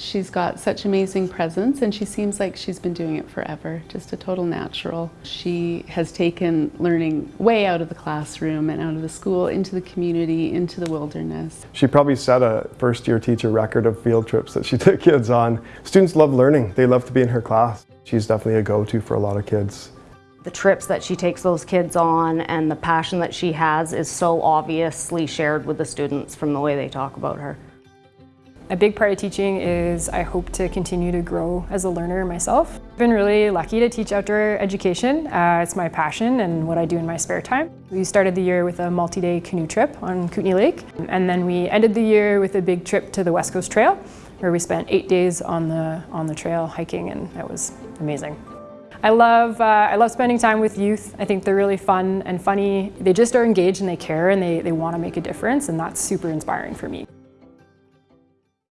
She's got such amazing presence and she seems like she's been doing it forever, just a total natural. She has taken learning way out of the classroom and out of the school into the community, into the wilderness. She probably set a first year teacher record of field trips that she took kids on. Students love learning, they love to be in her class. She's definitely a go-to for a lot of kids. The trips that she takes those kids on and the passion that she has is so obviously shared with the students from the way they talk about her. A big part of teaching is I hope to continue to grow as a learner myself. I've been really lucky to teach outdoor education. Uh, it's my passion and what I do in my spare time. We started the year with a multi-day canoe trip on Kootenay Lake and then we ended the year with a big trip to the West Coast Trail where we spent eight days on the, on the trail hiking and that was amazing. I love, uh, I love spending time with youth. I think they're really fun and funny. They just are engaged and they care and they, they want to make a difference and that's super inspiring for me.